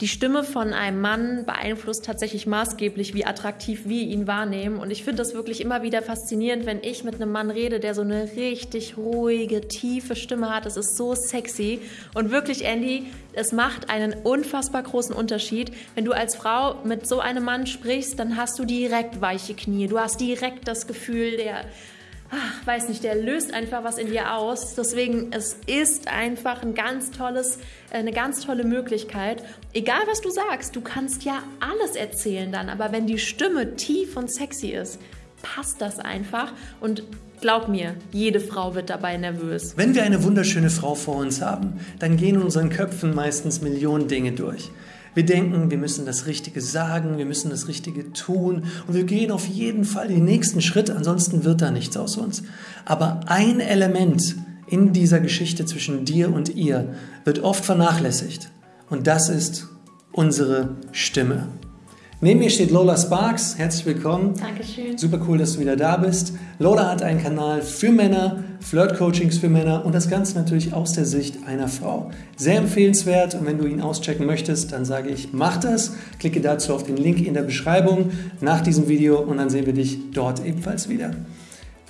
die Stimme von einem Mann beeinflusst tatsächlich maßgeblich, wie attraktiv wir ihn wahrnehmen. Und ich finde das wirklich immer wieder faszinierend, wenn ich mit einem Mann rede, der so eine richtig ruhige, tiefe Stimme hat. Es ist so sexy. Und wirklich, Andy, es macht einen unfassbar großen Unterschied. Wenn du als Frau mit so einem Mann sprichst, dann hast du direkt weiche Knie. Du hast direkt das Gefühl, der ach, weiß nicht, der löst einfach was in dir aus. Deswegen, es ist einfach ein ganz tolles, eine ganz tolle Möglichkeit. Egal was du sagst, du kannst ja alles erzählen dann, aber wenn die Stimme tief und sexy ist, passt das einfach und Glaub mir, jede Frau wird dabei nervös. Wenn wir eine wunderschöne Frau vor uns haben, dann gehen in unseren Köpfen meistens Millionen Dinge durch. Wir denken, wir müssen das Richtige sagen, wir müssen das Richtige tun und wir gehen auf jeden Fall den nächsten Schritt, ansonsten wird da nichts aus uns. Aber ein Element in dieser Geschichte zwischen dir und ihr wird oft vernachlässigt und das ist unsere Stimme. Neben mir steht Lola Sparks. Herzlich willkommen. Dankeschön. Super cool, dass du wieder da bist. Lola hat einen Kanal für Männer, Flirt-Coachings für Männer und das Ganze natürlich aus der Sicht einer Frau. Sehr empfehlenswert und wenn du ihn auschecken möchtest, dann sage ich, mach das. Klicke dazu auf den Link in der Beschreibung nach diesem Video und dann sehen wir dich dort ebenfalls wieder.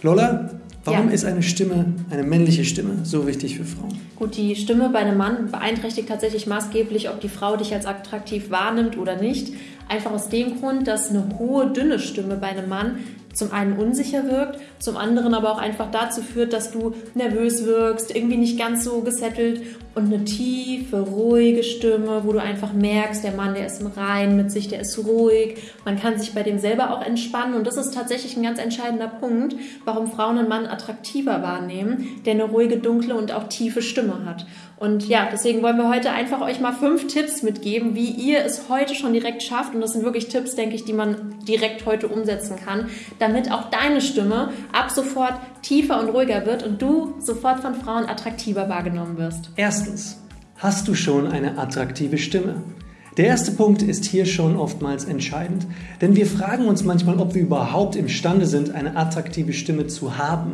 Lola, Warum ja. ist eine Stimme, eine männliche Stimme, so wichtig für Frauen? Gut, die Stimme bei einem Mann beeinträchtigt tatsächlich maßgeblich, ob die Frau dich als attraktiv wahrnimmt oder nicht. Einfach aus dem Grund, dass eine hohe, dünne Stimme bei einem Mann zum einen unsicher wirkt, zum anderen aber auch einfach dazu führt, dass du nervös wirkst, irgendwie nicht ganz so gesettelt und eine tiefe, ruhige Stimme, wo du einfach merkst, der Mann, der ist im Rein mit sich, der ist ruhig, man kann sich bei dem selber auch entspannen und das ist tatsächlich ein ganz entscheidender Punkt, warum Frauen einen Mann attraktiver wahrnehmen, der eine ruhige, dunkle und auch tiefe Stimme hat. Und ja, deswegen wollen wir heute einfach euch mal fünf Tipps mitgeben, wie ihr es heute schon direkt schafft. Und das sind wirklich Tipps, denke ich, die man direkt heute umsetzen kann, damit auch deine Stimme ab sofort tiefer und ruhiger wird und du sofort von Frauen attraktiver wahrgenommen wirst. Erstens, hast du schon eine attraktive Stimme? Der erste Punkt ist hier schon oftmals entscheidend, denn wir fragen uns manchmal, ob wir überhaupt imstande sind, eine attraktive Stimme zu haben.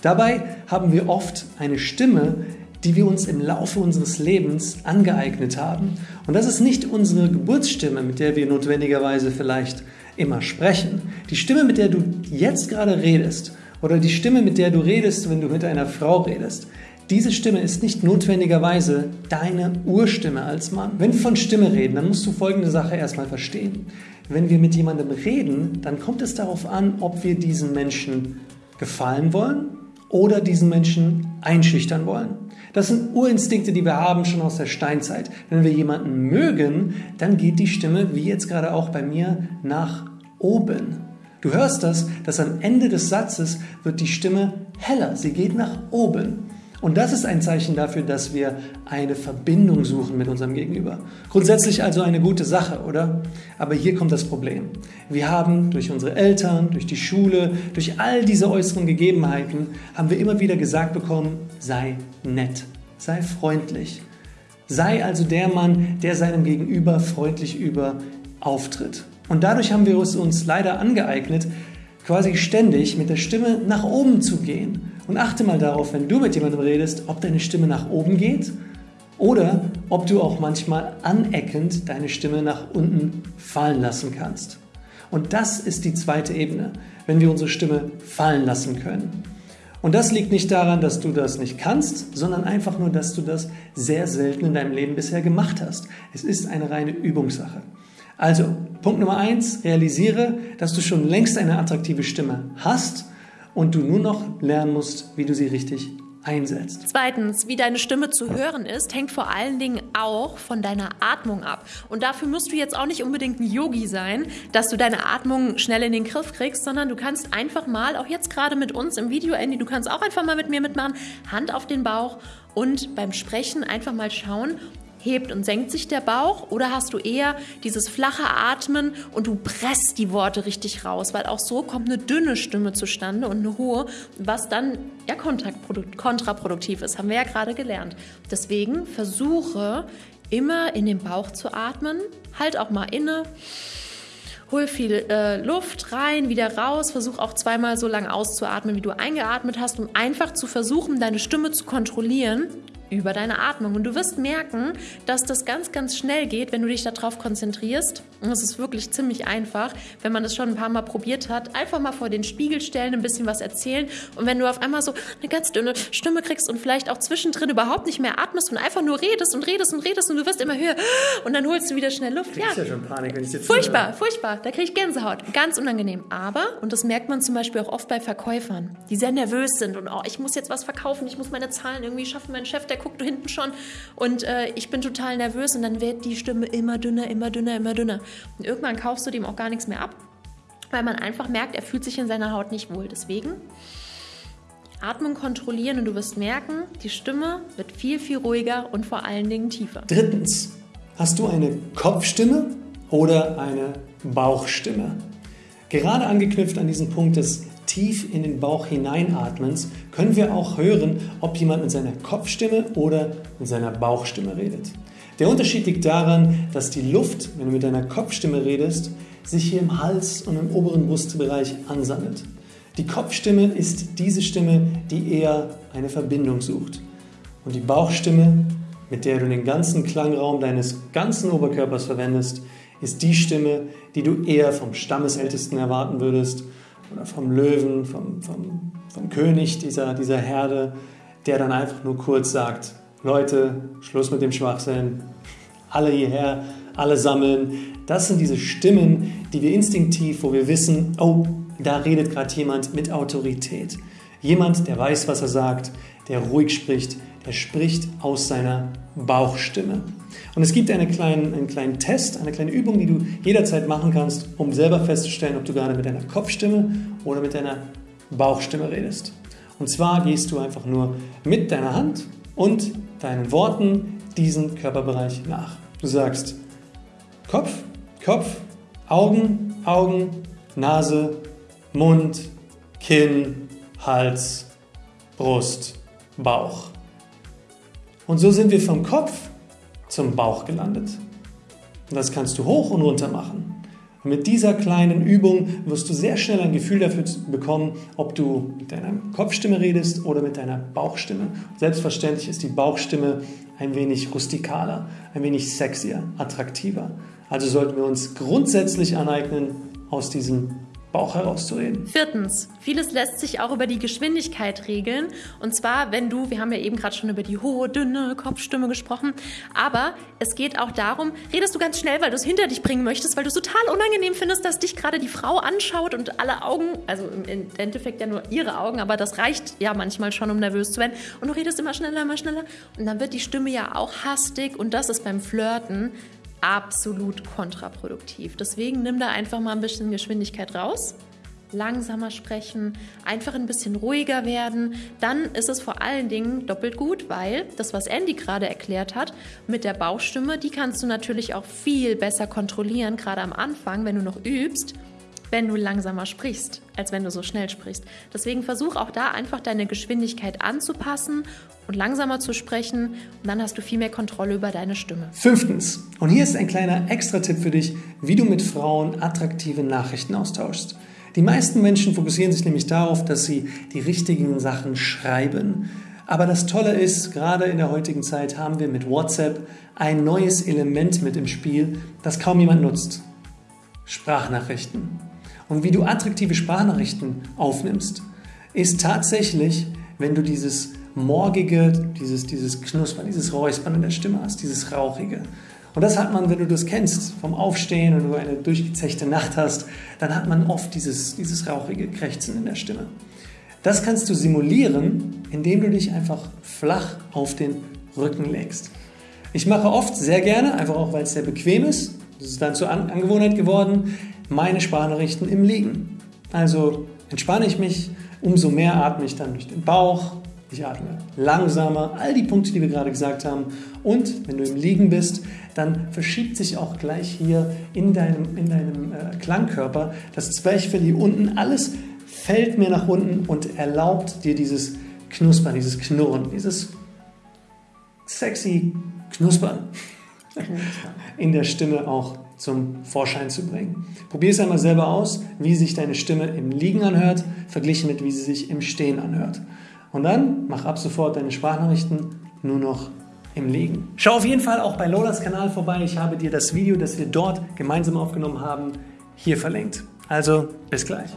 Dabei haben wir oft eine Stimme, die wir uns im Laufe unseres Lebens angeeignet haben. Und das ist nicht unsere Geburtsstimme, mit der wir notwendigerweise vielleicht immer sprechen. Die Stimme, mit der du jetzt gerade redest oder die Stimme, mit der du redest, wenn du mit einer Frau redest, diese Stimme ist nicht notwendigerweise deine Urstimme als Mann. Wenn wir von Stimme reden, dann musst du folgende Sache erstmal verstehen. Wenn wir mit jemandem reden, dann kommt es darauf an, ob wir diesen Menschen gefallen wollen oder diesen Menschen einschüchtern wollen. Das sind Urinstinkte, die wir haben schon aus der Steinzeit. Wenn wir jemanden mögen, dann geht die Stimme, wie jetzt gerade auch bei mir, nach oben. Du hörst das, dass am Ende des Satzes wird die Stimme heller. Sie geht nach oben. Und das ist ein Zeichen dafür, dass wir eine Verbindung suchen mit unserem Gegenüber. Grundsätzlich also eine gute Sache, oder? Aber hier kommt das Problem. Wir haben durch unsere Eltern, durch die Schule, durch all diese äußeren Gegebenheiten, haben wir immer wieder gesagt bekommen, sei nett, sei freundlich. Sei also der Mann, der seinem Gegenüber freundlich über auftritt. Und dadurch haben wir es uns leider angeeignet, quasi ständig mit der Stimme nach oben zu gehen und achte mal darauf, wenn du mit jemandem redest, ob deine Stimme nach oben geht oder ob du auch manchmal aneckend deine Stimme nach unten fallen lassen kannst. Und das ist die zweite Ebene, wenn wir unsere Stimme fallen lassen können. Und das liegt nicht daran, dass du das nicht kannst, sondern einfach nur, dass du das sehr selten in deinem Leben bisher gemacht hast. Es ist eine reine Übungssache. Also, Punkt Nummer eins, realisiere, dass du schon längst eine attraktive Stimme hast und du nur noch lernen musst, wie du sie richtig einsetzt. Zweitens, wie deine Stimme zu hören ist, hängt vor allen Dingen auch von deiner Atmung ab. Und dafür musst du jetzt auch nicht unbedingt ein Yogi sein, dass du deine Atmung schnell in den Griff kriegst, sondern du kannst einfach mal, auch jetzt gerade mit uns im Video, Andy, du kannst auch einfach mal mit mir mitmachen, Hand auf den Bauch und beim Sprechen einfach mal schauen, hebt und senkt sich der Bauch oder hast du eher dieses flache Atmen und du presst die Worte richtig raus, weil auch so kommt eine dünne Stimme zustande und eine hohe, was dann ja kontraproduktiv ist, haben wir ja gerade gelernt. Deswegen versuche immer in den Bauch zu atmen, halt auch mal inne. Hol viel äh, Luft rein, wieder raus. Versuch auch zweimal so lange auszuatmen, wie du eingeatmet hast, um einfach zu versuchen, deine Stimme zu kontrollieren über deine Atmung. Und du wirst merken, dass das ganz, ganz schnell geht, wenn du dich darauf konzentrierst. Und es ist wirklich ziemlich einfach, wenn man das schon ein paar Mal probiert hat. Einfach mal vor den Spiegel stellen, ein bisschen was erzählen. Und wenn du auf einmal so eine ganz dünne Stimme kriegst und vielleicht auch zwischendrin überhaupt nicht mehr atmest und einfach nur redest und redest und redest und du wirst immer höher und dann holst du wieder schnell Luft. Ja, ja schon Panik, wenn ich jetzt furchtbar, höre. furchtbar. Da kriege ich Gänsehaut. Ganz unangenehm. Aber, und das merkt man zum Beispiel auch oft bei Verkäufern, die sehr nervös sind und oh, ich muss jetzt was verkaufen, ich muss meine Zahlen irgendwie schaffen. Mein Chef, der guckt hinten schon und äh, ich bin total nervös und dann wird die Stimme immer dünner, immer dünner, immer dünner. Und irgendwann kaufst du dem auch gar nichts mehr ab, weil man einfach merkt, er fühlt sich in seiner Haut nicht wohl. Deswegen Atmung kontrollieren und du wirst merken, die Stimme wird viel, viel ruhiger und vor allen Dingen tiefer. Drittens, hast du eine Kopfstimme oder eine Bauchstimme? Gerade angeknüpft an diesen Punkt des tief in den Bauch hineinatmens, können wir auch hören, ob jemand mit seiner Kopfstimme oder mit seiner Bauchstimme redet. Der Unterschied liegt daran, dass die Luft, wenn du mit deiner Kopfstimme redest, sich hier im Hals und im oberen Brustbereich ansammelt. Die Kopfstimme ist diese Stimme, die eher eine Verbindung sucht. Und die Bauchstimme, mit der du den ganzen Klangraum deines ganzen Oberkörpers verwendest, ist die Stimme, die du eher vom Stammesältesten erwarten würdest oder vom Löwen, vom, vom, vom König dieser, dieser Herde, der dann einfach nur kurz sagt, Leute, Schluss mit dem Schwachsinn, alle hierher, alle sammeln. Das sind diese Stimmen, die wir instinktiv, wo wir wissen, oh, da redet gerade jemand mit Autorität. Jemand, der weiß, was er sagt, der ruhig spricht, der spricht aus seiner Bauchstimme. Und es gibt eine kleinen, einen kleinen Test, eine kleine Übung, die du jederzeit machen kannst, um selber festzustellen, ob du gerade mit deiner Kopfstimme oder mit deiner Bauchstimme redest. Und zwar gehst du einfach nur mit deiner Hand und deinen Worten diesen Körperbereich nach. Du sagst Kopf, Kopf, Augen, Augen, Nase, Mund, Kinn, Hals, Brust, Bauch. Und so sind wir vom Kopf zum Bauch gelandet. Und das kannst du hoch und runter machen. Und mit dieser kleinen Übung wirst du sehr schnell ein Gefühl dafür bekommen, ob du mit deiner Kopfstimme redest oder mit deiner Bauchstimme. Selbstverständlich ist die Bauchstimme ein wenig rustikaler, ein wenig sexier, attraktiver. Also sollten wir uns grundsätzlich aneignen, aus diesem Bauch herauszureden. Viertens, vieles lässt sich auch über die Geschwindigkeit regeln. Und zwar, wenn du, wir haben ja eben gerade schon über die hohe, dünne Kopfstimme gesprochen, aber es geht auch darum, redest du ganz schnell, weil du es hinter dich bringen möchtest, weil du es total unangenehm findest, dass dich gerade die Frau anschaut und alle Augen, also im Endeffekt ja nur ihre Augen, aber das reicht ja manchmal schon, um nervös zu werden. Und du redest immer schneller, immer schneller. Und dann wird die Stimme ja auch hastig und das ist beim Flirten absolut kontraproduktiv. Deswegen nimm da einfach mal ein bisschen Geschwindigkeit raus langsamer sprechen, einfach ein bisschen ruhiger werden, dann ist es vor allen Dingen doppelt gut, weil das, was Andy gerade erklärt hat, mit der Bauchstimme, die kannst du natürlich auch viel besser kontrollieren, gerade am Anfang, wenn du noch übst wenn du langsamer sprichst, als wenn du so schnell sprichst. Deswegen versuch auch da einfach deine Geschwindigkeit anzupassen und langsamer zu sprechen und dann hast du viel mehr Kontrolle über deine Stimme. Fünftens, und hier ist ein kleiner Extra-Tipp für dich, wie du mit Frauen attraktive Nachrichten austauschst. Die meisten Menschen fokussieren sich nämlich darauf, dass sie die richtigen Sachen schreiben. Aber das Tolle ist, gerade in der heutigen Zeit haben wir mit WhatsApp ein neues Element mit im Spiel, das kaum jemand nutzt. Sprachnachrichten und wie du attraktive Sprachnachrichten aufnimmst, ist tatsächlich, wenn du dieses morgige, dieses, dieses Knuspern, dieses Räuspern in der Stimme hast, dieses Rauchige. Und das hat man, wenn du das kennst, vom Aufstehen und du eine durchgezechte Nacht hast, dann hat man oft dieses, dieses rauchige Krächzen in der Stimme. Das kannst du simulieren, indem du dich einfach flach auf den Rücken legst. Ich mache oft sehr gerne, einfach auch weil es sehr bequem ist. Das ist dann zur Angewohnheit geworden meine Sprachnachrichten im Liegen. Also entspanne ich mich, umso mehr atme ich dann durch den Bauch, ich atme langsamer, all die Punkte, die wir gerade gesagt haben. Und wenn du im Liegen bist, dann verschiebt sich auch gleich hier in deinem, in deinem äh, Klangkörper das Zwerchfell hier unten. Alles fällt mir nach unten und erlaubt dir dieses Knuspern, dieses Knurren, dieses sexy Knuspern in der Stimme auch zum Vorschein zu bringen. Probier es einmal selber aus, wie sich deine Stimme im Liegen anhört, verglichen mit wie sie sich im Stehen anhört. Und dann mach ab sofort deine Sprachnachrichten nur noch im Liegen. Schau auf jeden Fall auch bei Lolas Kanal vorbei. Ich habe dir das Video, das wir dort gemeinsam aufgenommen haben, hier verlinkt. Also bis gleich.